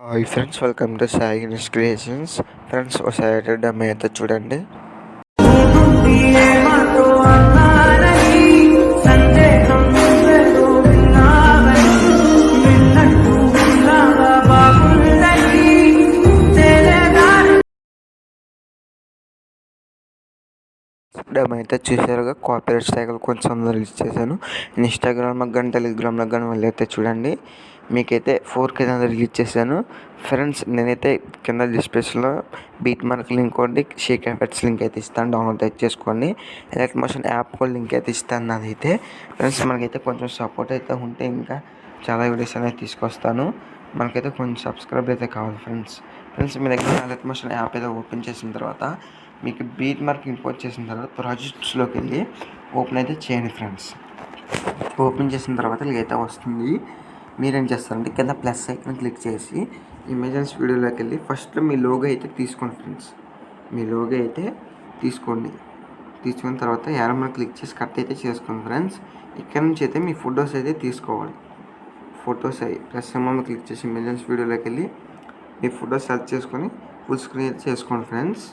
Hi friends welcome to Sai Ganesh creations friends ఒకసారి డమ్ అయితే చూడండి. ఏమాతో అయితే చూసారుగా కాపీరైట్ సైకిల్ కొంచెం రిలీజ్ చేశాను. ఇన్స్టాగ్రామ్కి కానీ టెలిగ్రామ్లకు కానీ వెళ్ళైతే చూడండి. మీకైతే ఫోర్ కే రిలీజ్ చేశాను. ఫ్రెండ్స్ నేనైతే కింద డిస్క్రిప్షన్లో బీట్ మార్క్ లింక్ ఒకటి షేక్ ఎఫెక్ట్స్ లింక్ అయితే ఇస్తాను. డౌన్లోడ్ అయితే చేసుకోండి. ఎలక్ట్ మోషన్ యాప్ కూడా లింక్ అయితే ఇస్తాను నాదైతే. ఫ్రెండ్స్ మనకైతే కొంచెం సపోర్ట్ అయితే ఉంటే ఇంకా చాలా వీడియోస్ అనేది తీసుకొస్తాను. మనకైతే కొంచెం సబ్స్క్రైబ్ అయితే కావాలి ఫ్రెండ్స్ ఫ్రెండ్స్ మీ దగ్గర ఎలక్ట్ మోషన్ యాప్ అయితే ఓపెన్ చేసిన తర్వాత మీకు బీట్ మార్క్ ఇంపోర్ట్ చేసిన తర్వాత ప్రాజెక్ట్స్లోకి వెళ్ళి ఓపెన్ అయితే చేయండి ఫ్రెండ్స్ ఓపెన్ చేసిన తర్వాత ఇలాగైతే వస్తుంది. మీరేం చేస్తారంటే కింద ప్లస్ ఐకన్ క్లిక్ చేసి ఇమేజెన్స్ వీడియోలోకి వెళ్ళి ఫస్ట్ మీ లోగో అయితే తీసుకోండి ఫ్రెండ్స్ మీ లోగో అయితే తీసుకోండి. తీసుకున్న తర్వాత యారమ్మ క్లిక్ చేసి కట్ అయితే చేసుకోండి ఫ్రెండ్స్ ఇక్కడ నుంచి అయితే మీ ఫొటోస్ అయితే తీసుకోవాలి. ఫొటోస్ అయ్యి ప్లస్ అమ్మ క్లిక్ చేసి ఇమేజెస్ వీడియోలోకి వెళ్ళి మీ ఫొటోస్ సెలెక్ట్ చేసుకొని ఫుల్ స్క్రీన్ అయితే చేసుకోండి ఫ్రెండ్స్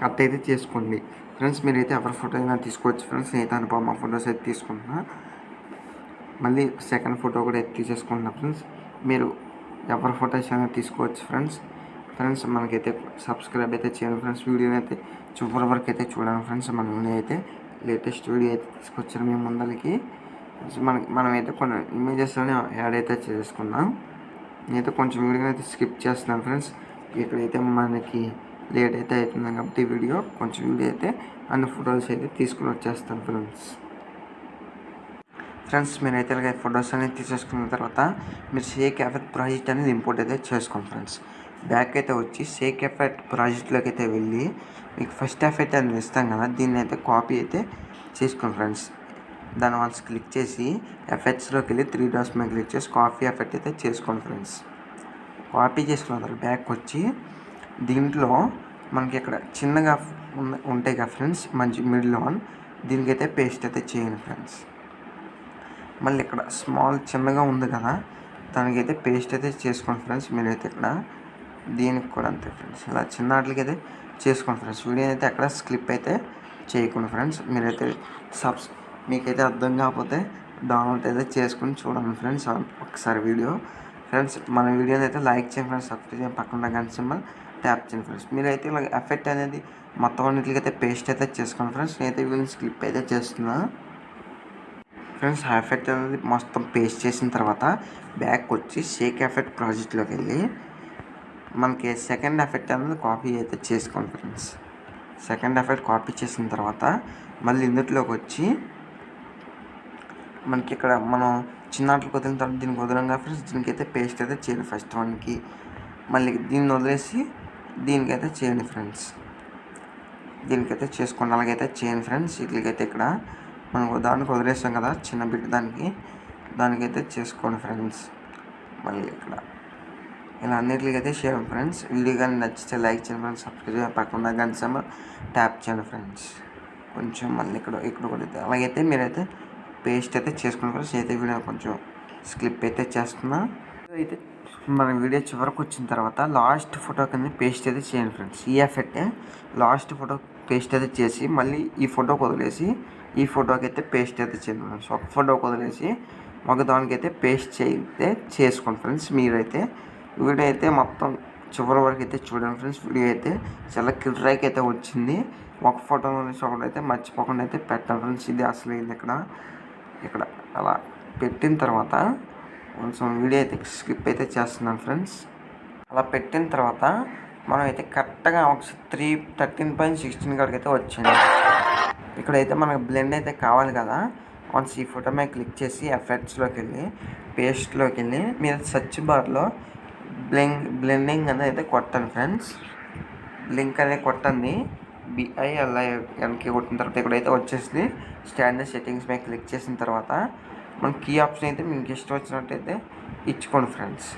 కట్ అయితే చేసుకోండి. ఫ్రెండ్స్ మీరైతే ఎవరి ఫోటో అయినా తీసుకోవచ్చు ఫ్రెండ్స్ నేనైతే అనుపమ ఫొటోస్ అయితే తీసుకుంటున్నా. మళ్ళీ సెకండ్ ఫోటో కూడా అయితే తీసేసుకుంటున్నా ఫ్రెండ్స్ మీరు ఎవరి ఫొటోస్ అయినా తీసుకోవచ్చు ఫ్రెండ్స్ ఫ్రెండ్స్ మనకైతే సబ్స్క్రైబ్ అయితే చేయండి ఫ్రెండ్స్ వీడియోని అయితే చివరి వరకు అయితే చూడండి ఫ్రెండ్స్ మనం అయితే లేటెస్ట్ వీడియో అయితే తీసుకొచ్చారు మేము ముందరికి మనకి మనమైతే కొన్ని ఇమేజెస్లోనే యాడ్ అయితే చేసుకున్నాం. నేనైతే కొంచెం వీడియో అయితే స్కిప్ చేస్తున్నాను ఫ్రెండ్స్ ఇక్కడైతే మనకి లేట్ అయితే అవుతుంది కాబట్టి వీడియో కొంచెం వీడియో అయితే అన్ని ఫొటోస్ అయితే తీసుకుని వచ్చేస్తాను ఫ్రెండ్స్ ఫ్రెండ్స్ మీరైతే ఇలాగ ఫొటోస్ అనేది తీసేసుకున్న తర్వాత మీరు షేక్ ఎఫెక్ట్ ప్రాజెక్ట్ అనేది ఇంపోర్ట్ అయితే చేసుకోండి ఫ్రెండ్స్. బ్యాక్ అయితే వచ్చి షేక్ ఎఫెక్ట్ ప్రాజెక్ట్లోకి అయితే వెళ్ళి మీకు ఫస్ట్ ఎఫెక్ట్ అనేది ఇస్తాం కదా దీన్ని అయితే కాపీ అయితే చేసుకోండి ఫ్రెండ్స్. దాని వన్స్ క్లిక్ చేసి ఎఫెక్ట్స్లోకి వెళ్ళి త్రీ డాట్స్ మీద క్లిక్ చేసి కాపీ ఎఫెక్ట్ అయితే చేసుకోండి ఫ్రెండ్స్. కాపీ చేసుకున్న తర్వాత బ్యాక్ వచ్చి దీంట్లో మనకి ఇక్కడ చిన్నగా ఉంటాయి కదా ఫ్రెండ్స్ మంచి మిడిల్ వన్. దీనికైతే పేస్ట్ అయితే చేయండి ఫ్రెండ్స్. మళ్ళీ ఇక్కడ స్మాల్ చిన్నగా ఉంది కదా దానికైతే పేస్ట్ అయితే చేసుకోండి ఫ్రెండ్స్ మీరైతే ఇక్కడ దీనికి కూడా అంతే ఫ్రెండ్స్ ఇలా చిన్న వాటికి అయితే చేసుకోండి ఫ్రెండ్స్ వీడియో అయితే అక్కడ స్క్లిప్ అయితే చేయకుండా ఫ్రెండ్స్ మీరైతే సబ్స్ మీకైతే అర్థం కాకపోతే డౌన్లోడ్ అయితే చేసుకుని చూడండి ఫ్రెండ్స్ ఒకసారి వీడియో ఫ్రెండ్స్ మన వీడియోని అయితే లైక్ చేయండి ఫ్రెండ్స్ సబ్స్క్రైబ్ చేయండి. పక్కన గంట సింబల్ ట్యాప్ చేయండి ఫ్రెండ్స్ మీరైతే ఇలా ఎఫెక్ట్ అనేది మొత్తం అన్నిటికీ అయితే పేస్ట్ అయితే చేసుకోండి ఫ్రెండ్స్ నేనైతే వీడియో స్క్లిప్ అయితే చేస్తున్నాను ఫ్రెండ్స్ హాఫ్ ఎఫెక్ట్ అనేది మొత్తం పేస్ట్ చేసిన తర్వాత బ్యాక్ వచ్చి షేక్ ఎఫెక్ట్ ప్రాజెక్ట్లోకి వెళ్ళి మనకి సెకండ్ ఎఫెక్ట్ అనేది కాపీ అయితే చేసుకోండి ఫ్రెండ్స్. సెకండ్ ఎఫెక్ట్ కాపీ చేసిన తర్వాత మళ్ళీ ఇందులోకి వచ్చి మనకి ఇక్కడ మనం చిన్నాట్లకు వదిలిన తర్వాత దీనికి వదలంగా ఫ్రెండ్స్ దీనికైతే పేస్ట్ అయితే చేయండి ఫస్ట్ వన్కి మళ్ళీ దీన్ని వదిలేసి దీనికైతే చేయండి ఫ్రెండ్స్. దీనికైతే చేసుకోండి అలాగైతే చేయండి ఫ్రెండ్స్. వీటికైతే ఇక్కడ మనం దానికి వదిలేసాం కదా చిన్న బిట్ దానికి. దానికైతే చేసుకోండి ఫ్రెండ్స్. మళ్ళీ ఇక్కడ. ఇలా అన్నిటికైతే షేర్ ఫ్రెండ్స్. వీడియో కానీ నచ్చితే లైక్ చేయండి ఫ్రెండ్స్. సబ్స్క్రైబ్ చేయండి పక్కన గంట సమ్మర్ ట్యాప్ చేయండి ఫ్రెండ్స్. కొంచెం మళ్ళీ ఇక్కడ ఇక్కడ కూడా అయితే అలాగైతే మీరైతే పేస్ట్ అయితే చేసుకోండి ఫ్రెండ్స్. అయితే వీడియో కొంచెం స్క్లిప్ అయితే చేస్తున్నా. అయితే మన వీడియో చివరికి వచ్చిన తర్వాత లాస్ట్ ఫోటో కింద పేస్ట్ అయితే చేయండి ఫ్రెండ్స్. ఈ ఎఫెక్టే లాస్ట్ ఫోటో పేస్ట్ అయితే చేసి మళ్ళీ ఈ ఫోటోకి వదిలేసి ఈ ఫోటోకి అయితే పేస్ట్ అయితే చేద్దాం సో ఒక ఫోటోకి వదిలేసి ఒక దానికైతే పేస్ట్ చేయితే చేసుకోండి ఫ్రెండ్స్. మీరైతే వీడియో అయితే మొత్తం చివరి వరకు అయితే చూడండి ఫ్రెండ్స్. వీడియో అయితే చాలా క్లియర్గా అయితే వచ్చింది. ఒక ఫోటో నుంచి ఒకటి అయితే మర్చిపోకుండా అయితే పెట్టాలి ఫ్రెండ్స్. ఇది అసలు ఇది ఇక్కడ ఇక్కడ అలా పెట్టిన తర్వాత కొంచెం వీడియో అయితే స్కిప్ అయితే చేస్తున్నాను ఫ్రెండ్స్. అలా పెట్టిన తర్వాత మనం అయితే కరెక్ట్గా ఒక త్రీ థర్టీన్ పాయింట్ సిక్స్టీన్ కాడికి అయితే వచ్చింది ఇక్కడైతే మనకు బ్లెండ్ అయితే కావాలి కదా. వన్స్ ఈ ఫోటో మీద క్లిక్ చేసి ఎఫెక్ట్స్లోకి వెళ్ళి పేస్ట్లోకి వెళ్ళి మీరు సెర్చ్ బార్లో బ్లెంగ్ బ్లెండింగ్ అనేది అయితే కొట్టండి ఫ్రెండ్స్ లింక్ అనేది కొట్టండి. బిఐఎల్ఐ ఎన్కి కొట్టిన తర్వాత ఇక్కడైతే వచ్చేసి స్టాండర్డ్ సెట్టింగ్స్ మీద క్లిక్ చేసిన తర్వాత మన కీ ఆప్షన్ అయితే మీకు ఇష్టం వచ్చినట్టయితే ఇచ్చుకోండి ఫ్రెండ్స్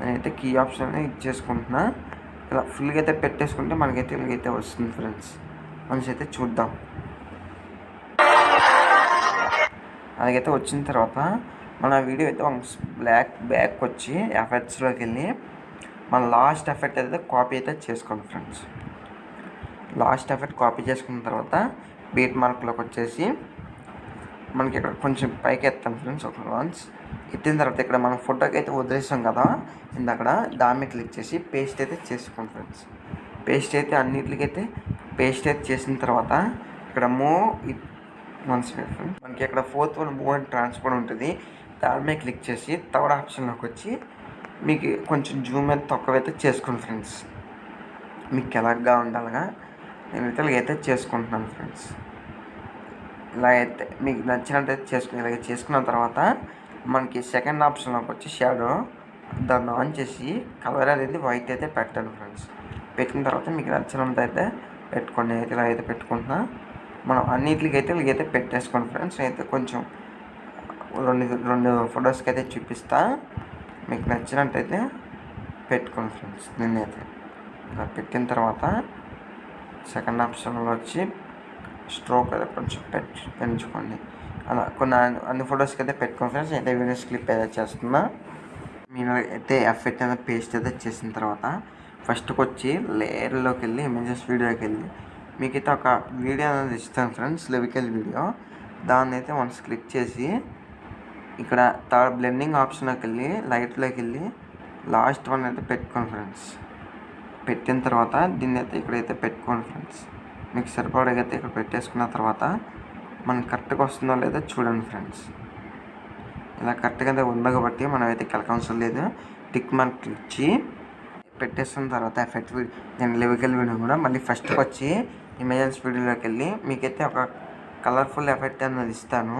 నేనైతే కీ ఆప్షన్ అనేది ఇచ్చేసుకుంటున్నా. ఇలా ఫుల్గా అయితే పెట్టేసుకుంటే మనకైతే ఇలాగైతే వస్తుంది ఫ్రెండ్స్ మనిషి అయితే చూద్దాం. అలాగైతే వచ్చిన తర్వాత మన వీడియో అయితే బ్లాక్ బ్యాక్ వచ్చి ఎఫెక్ట్స్లోకి వెళ్ళి మన లాస్ట్ ఎఫెక్ట్ అయితే కాపీ అయితే చేసుకోండి ఫ్రెండ్స్. లాస్ట్ ఎఫెక్ట్ కాపీ చేసుకున్న తర్వాత బీట్ మార్క్లోకి వచ్చేసి మనకి ఇక్కడ కొంచెం పైకి ఎత్తాం ఫ్రెండ్స్ ఒక వన్స్. ఎత్తిన తర్వాత ఇక్కడ మనం ఫోటోకి అయితే వదిలేసాం కదా ఇందక్కడ దాని మీద క్లిక్ చేసి పేస్ట్ అయితే చేసుకోండి ఫ్రెండ్స్. పేస్ట్ అయితే అన్నిటికైతే పేస్ట్ అయితే చేసిన తర్వాత ఇక్కడ మూ వన్ సెకండ్ ఫ్రెండ్స్ మనకి ఇక్కడ fourth one move and transfer ఉంటుంది. దాని మీద క్లిక్ చేసి థర్డ్ ఆప్షన్లోకి వచ్చి మీకు కొంచెం జూమ్ అయితే తక్కువైతే చేసుకోండి ఫ్రెండ్స్ మీకు ఎలాగా ఉండాలిగా నేనైతే ఇలాగైతే చేసుకుంటున్నాను ఫ్రెండ్స్ ఇలా అయితే మీకు నచ్చినట్టయితే చేసుకుని ఇలాగ చేసుకున్న తర్వాత మనకి సెకండ్ ఆప్షన్లోకి వచ్చి షాడో దాన్ని ఆన్ చేసి కలర్ అనేది వైట్ అయితే పెట్టాను ఫ్రెండ్స్ పెట్టిన తర్వాత మీకు నచ్చినంత అయితే పెట్టుకోండి. అయితే ఇలా అయితే పెట్టుకుంటున్నా. మనం అన్నిటికైతే అయితే పెట్టేసుకోండి ఫ్రెండ్స్. అయితే కొంచెం రెండు రెండు ఫొటోస్కి అయితే చూపిస్తా. మీకు నచ్చినట్టయితే పెట్టుకోండి ఫ్రెండ్స్. నేనైతే ఇలా పెట్టిన తర్వాత సెకండ్ ఆప్షన్లో వచ్చి స్ట్రోక్ అయితే కొంచెం పెట్టు పెంచుకోండి. అలా కొన్ని అన్ని- ఫొటోస్కి అయితే పెట్టుకోండి ఫ్రెండ్స్. అయితే వీడియోస్ క్లిప్ అయితే చేస్తున్నా. మీరు అయితే ఎఫెక్ట్ అయితే పేస్ట్ అయితే చేసిన తర్వాత ఫస్ట్కి వచ్చి లేయర్లోకి వెళ్ళి ఇమేజెస్ వీడియోకి వెళ్ళి మీకైతే ఒక వీడియో అనేది ఇస్తాను ఫ్రెండ్స్ లెవికల్ వీడియో. దాన్ని అయితే వన్స్ క్లిక్ చేసి ఇక్కడ థర్డ్ బ్లెండింగ్ ఆప్షన్లోకి వెళ్ళి లైట్లోకి వెళ్ళి లాస్ట్ వన్ అయితే పెట్టుకోండి ఫ్రెండ్స్. పెట్టిన తర్వాత దీన్ని అయితే ఇక్కడైతే పెట్టుకోండి ఫ్రెండ్స్. మీకు సరిపడగైతే ఇక్కడ పెట్టేసుకున్న తర్వాత మనం కరెక్ట్గా వస్తుందో లేదో చూడండి ఫ్రెండ్స్. ఇలా కరెక్ట్గా అయితే ఉంది కాబట్టి మనం అయితే కెలక లేదు. టిక్ మార్క్ ఇచ్చి పెట్టేసిన తర్వాత ఎఫెక్ట్ నేను లెవికల్ వీడియో కూడా మళ్ళీ ఫస్ట్కి వచ్చి ఇమేజెన్స్ వీడియోలోకి వెళ్ళి మీకైతే ఒక కలర్ఫుల్ ఎఫెక్ట్ అనేది ఇస్తాను.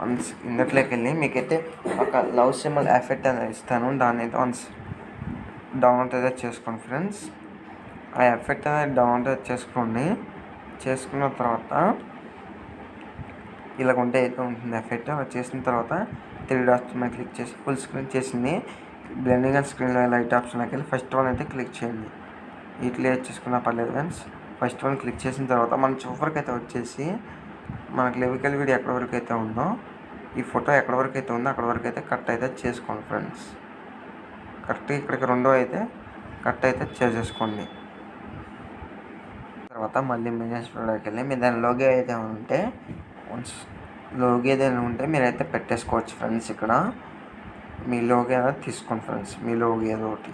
వన్స్ ఇందట్లోకి వెళ్ళి మీకైతే ఒక లవ్ సింబల్ ఎఫెక్ట్ అనేది ఇస్తాను. దాన్ని అయితే వన్స్ డౌన్లోడ్ అయితే చేసుకోండి ఫ్రెండ్స్ ఆ ఎఫెక్ట్ అనేది డౌన్లోడ్ చేసుకోండి. చేసుకున్న తర్వాత ఇలా ఉంటే అయితే ఉంటుంది ఎఫెక్ట్ అలా చేసిన తర్వాత త్రీ డాట్స్ మీద క్లిక్ చేసి ఫుల్ స్క్రీన్ చేసింది. బ్లెండింగ్ అండ్ స్క్రీన్లో లైట్ ఆప్షన్లోకి వెళ్ళి ఫస్ట్ వన్ అయితే క్లిక్ చేయండి. ఈ క్లియర్ చేసుకున్న పర్లేదు ఫ్రెండ్స్ ఫస్ట్ వన్ క్లిక్ చేసిన తర్వాత మనం చివరికి అయితే వచ్చేసి మనకి లెవికల్ వీడియో ఎక్కడి వరకు అయితే ఉందో ఈ ఫోటో ఎక్కడి వరకు అయితే ఉందో అక్కడ వరకు అయితే కట్ అయితే చేసుకోండి ఫ్రెండ్స్. కరెక్ట్ ఇక్కడికి రెండో అయితే కట్ అయితే చేసేసుకోండి. తర్వాత మళ్ళీ ఇమేజెస్ వీడియోకి వెళ్ళి మీ దాని లోగే అయితే ఉంటే వన్స్ ఏదైనా ఉంటే మీరైతే పెట్టేసుకోవచ్చు ఫ్రెండ్స్ ఇక్కడ. మీ లోగో ఏదో తీసుకోండి ఫ్రెండ్స్ మీ లోగో ఏదో ఒకటి.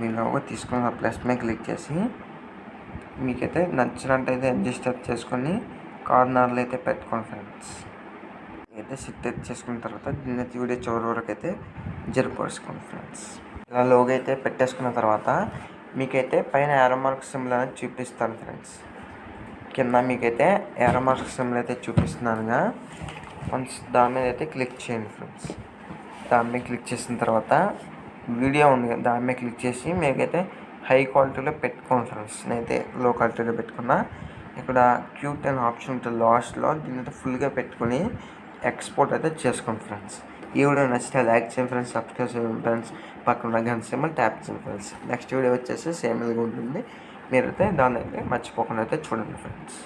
మీ లోగో తీసుకున్న ప్లస్ మీద క్లిక్ చేసి మీకైతే నచ్చినట్టయితే అడ్జస్ట్ అప్ చేసుకొని కార్నర్లు అయితే పెట్టుకోండి ఫ్రెండ్స్. అయితే సిట్ అయితే చేసుకున్న తర్వాత దీన్ని అయితే వీడియో చివరి వరకు అయితే జరిపేసుకోండి ఫ్రెండ్స్. ఇలా లోగో అయితే పెట్టేసుకున్న తర్వాత మీకైతే పైన ఏరో సిమ్లు సింబల్ అనేది చూపిస్తాను ఫ్రెండ్స్. కింద మీకైతే ఏరో సిమ్లు సింబల్ అయితే చూపిస్తున్నానుగా. వన్స్ దాని మీద అయితే క్లిక్ చేయండి ఫ్రెండ్స్. దాని మీద క్లిక్ చేసిన తర్వాత వీడియో ఉంది దాని మీద క్లిక్ చేసి మీకైతే హై క్వాలిటీలో పెట్టుకోండి ఫ్రెండ్స్. నేనైతే లో క్వాలిటీలో పెట్టుకున్నా. ఇక్కడ క్యూట్ అనే ఆప్షన్ ఉంటుంది. లాస్ట్లో దీని అయితే ఫుల్గా పెట్టుకొని ఎక్స్పోర్ట్ అయితే చేసుకోండి ఫ్రెండ్స్. ఈ వీడియో నచ్చితే లైక్ చేయండి ఫ్రెండ్స్. సబ్స్క్రైబ్ చేయండి ఫ్రెండ్స్. పక్కన గంట సేమల్ ట్యాప్ చేయండి ఫ్రెండ్స్. నెక్స్ట్ వీడియో వచ్చేసి సేమ్ ఇదిగా ఉంటుంది. మీరైతే దాన్ని అయితే మర్చిపోకుండా అయితే చూడండి ఫ్రెండ్స్.